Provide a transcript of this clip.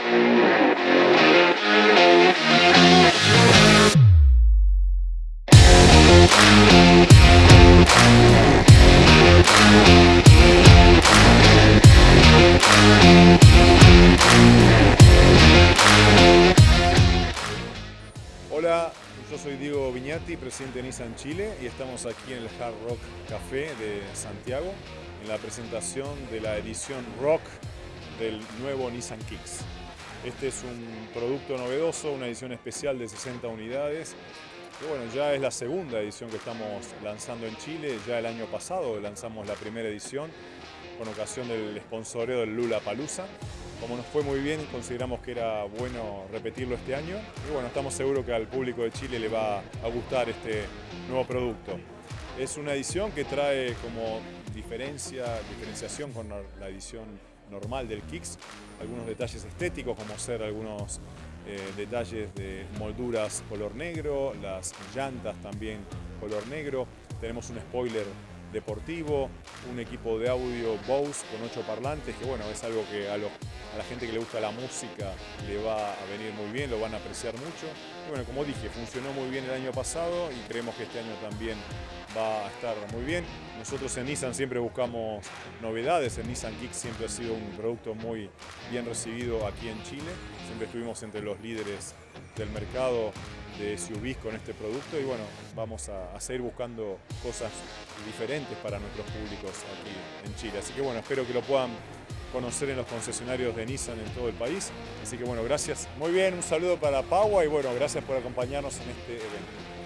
Hola, yo soy Diego Viñati, presidente de Nissan Chile y estamos aquí en el Hard Rock Café de Santiago en la presentación de la edición Rock del nuevo Nissan Kicks. Este es un producto novedoso, una edición especial de 60 unidades. Bueno, ya es la segunda edición que estamos lanzando en Chile. Ya el año pasado lanzamos la primera edición con ocasión del sponsoreo del Lula Palusa. Como nos fue muy bien, consideramos que era bueno repetirlo este año. Y bueno, estamos seguros que al público de Chile le va a gustar este nuevo producto. Es una edición que trae como diferencia, diferenciación con la edición normal del Kicks, algunos detalles estéticos como ser algunos eh, detalles de molduras color negro, las llantas también color negro, tenemos un spoiler deportivo, un equipo de audio Bose con ocho parlantes, que bueno, es algo que a, la gente que le gusta la música le va a venir muy bien, lo van a apreciar mucho. Y bueno, como dije, funcionó muy bien el año pasado y creemos que este año también va a estar muy bien. Nosotros en Nissan siempre buscamos novedades, en Nissan Kick siempre ha sido un producto muy bien recibido aquí en Chile, siempre estuvimos entre los líderes del mercado de SUVs con este producto y bueno, vamos a, seguir buscando cosas diferentes para nuestros públicos aquí en Chile. Así que bueno, espero que lo puedan conocer en los concesionarios de Nissan en todo el país. Así que bueno, gracias. Muy bien, un saludo para Paua y bueno, gracias por acompañarnos en este evento.